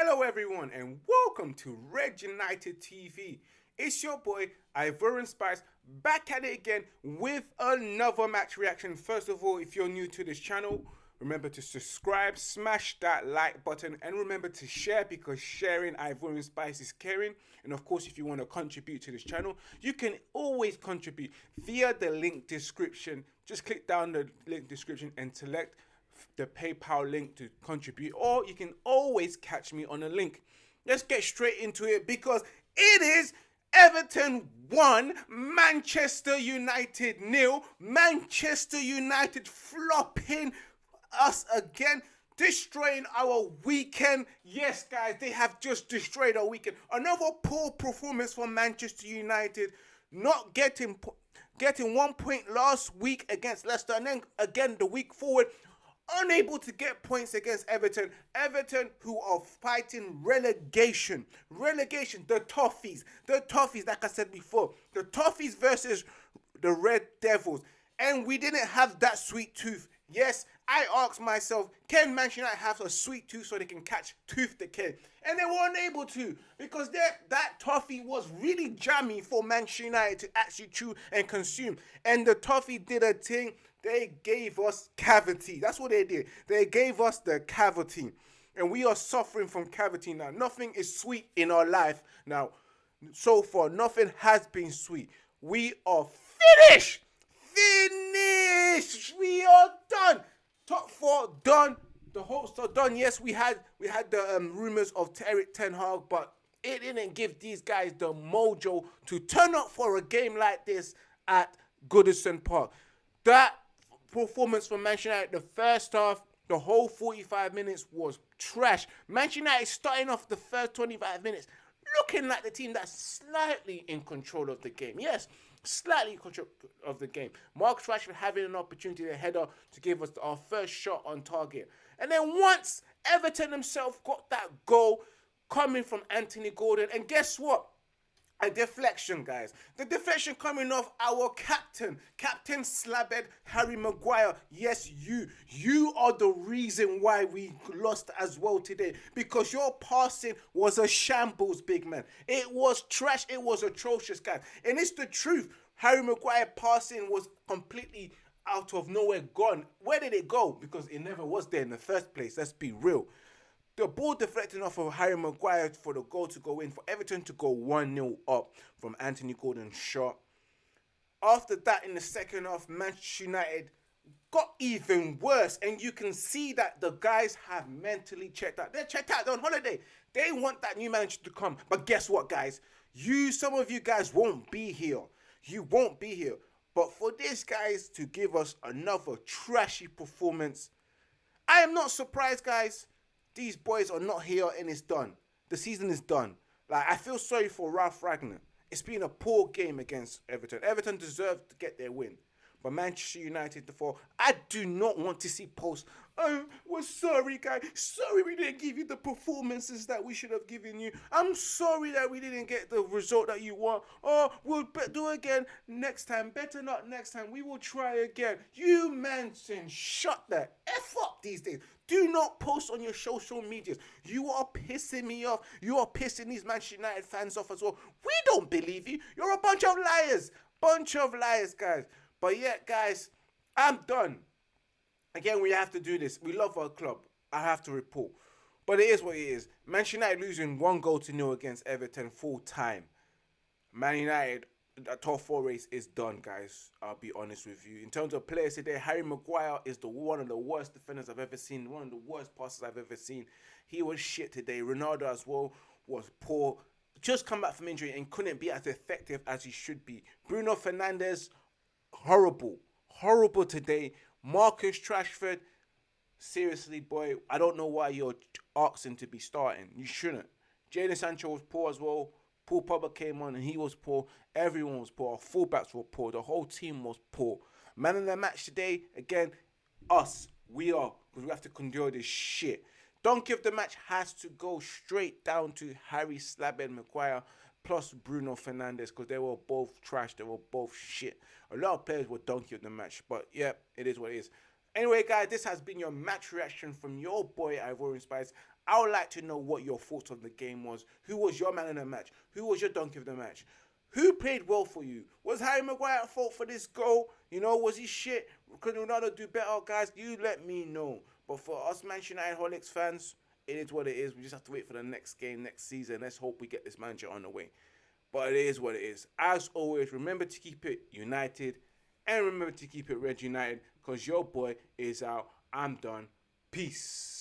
Hello, everyone, and welcome to Red United TV. It's your boy Ivorian Spice back at it again with another match reaction. First of all, if you're new to this channel, remember to subscribe, smash that like button, and remember to share because sharing Ivorian Spice is caring. And of course, if you want to contribute to this channel, you can always contribute via the link description. Just click down the link description and select the PayPal link to contribute, or you can always catch me on a link. Let's get straight into it because it is Everton 1, Manchester United nil. Manchester United flopping us again, destroying our weekend. Yes, guys, they have just destroyed our weekend. Another poor performance from Manchester United, not getting getting one point last week against Leicester, and then again the week forward unable to get points against Everton. Everton, who are fighting relegation. Relegation, the Toffees. The Toffees, like I said before. The Toffees versus the Red Devils. And we didn't have that sweet tooth. Yes, I asked myself, can Manchester United have a sweet tooth so they can catch Tooth Decay? And they weren't able to because that toffee was really jammy for Manchester United to actually chew and consume. And the toffee did a thing they gave us cavity. That's what they did. They gave us the cavity. And we are suffering from cavity now. Nothing is sweet in our life now. So far, nothing has been sweet. We are finished. Finished. We are done. Top four done. The hopes are done. Yes, we had we had the um, rumors of Erik Ten Hag, but it didn't give these guys the mojo to turn up for a game like this at Goodison Park. That performance from Manchester United. The first half, the whole 45 minutes was trash. Manchester United starting off the first 25 minutes looking like the team that's slightly in control of the game. Yes, slightly in control of the game. Marcus Rashford having an opportunity to header to give us our first shot on target. And then once Everton himself got that goal coming from Anthony Gordon, and guess what? A deflection, guys. The deflection coming off our captain, Captain Slabhead Harry Maguire. Yes, you. You are the reason why we lost as well today. Because your passing was a shambles, big man. It was trash. It was atrocious, guys. And it's the truth. Harry Maguire passing was completely out of nowhere gone. Where did it go? Because it never was there in the first place. Let's be real. The ball deflecting off of Harry Maguire for the goal to go in, for Everton to go 1 0 up from Anthony Gordon's shot. After that, in the second half, Manchester United got even worse. And you can see that the guys have mentally checked out. They're checked out, they're on holiday. They want that new manager to come. But guess what, guys? You, some of you guys won't be here. You won't be here. But for these guys to give us another trashy performance, I am not surprised, guys these boys are not here and it's done. The season is done. Like I feel sorry for Ralf Rangnick. It's been a poor game against Everton. Everton deserved to get their win. But Manchester United the fall. I do not want to see posts. Oh, we're sorry, guys. Sorry we didn't give you the performances that we should have given you. I'm sorry that we didn't get the result that you want. Oh, we'll do again next time. Better not next time. We will try again. You mentioned shut the F up these days. Do not post on your social medias. You are pissing me off. You are pissing these Manchester United fans off as well. We don't believe you. You're a bunch of liars. Bunch of liars, guys. But yeah, guys, I'm done. Again, we have to do this. We love our club. I have to report. But it is what it is. Manchester United losing one goal to nil against Everton full time. Man United, the top four race is done, guys. I'll be honest with you. In terms of players today, Harry Maguire is the one of the worst defenders I've ever seen. One of the worst passes I've ever seen. He was shit today. Ronaldo as well was poor. Just come back from injury and couldn't be as effective as he should be. Bruno Fernandes horrible, horrible today. Marcus Rashford, seriously, boy, I don't know why you're asking to be starting. You shouldn't. Jadon Sancho was poor as well. Paul Pogba came on and he was poor. Everyone was poor. Our fullbacks were poor. The whole team was poor. Man in the match today, again, us. We are because we have to endure this shit. Donkey of the match has to go straight down to Harry Slabhead Maguire plus Bruno Fernandes because they were both trash. They were both shit. A lot of players were donkey of the match, but yeah, it is what it is. Anyway, guys, this has been your match reaction from your boy Ivorian Spice. I would like to know what your thoughts on the game was. Who was your man in the match? Who was your donkey of the match? Who played well for you? Was Harry Maguire at fault for this goal? You know, was he shit? Could Ronaldo do better, guys? You let me know. But for us Manchester United Holics fans, it is what it is. We just have to wait for the next game next season. Let's hope we get this manager on the way. But it is what it is. As always, remember to keep it united and remember to keep it red united because your boy is out. I'm done. Peace.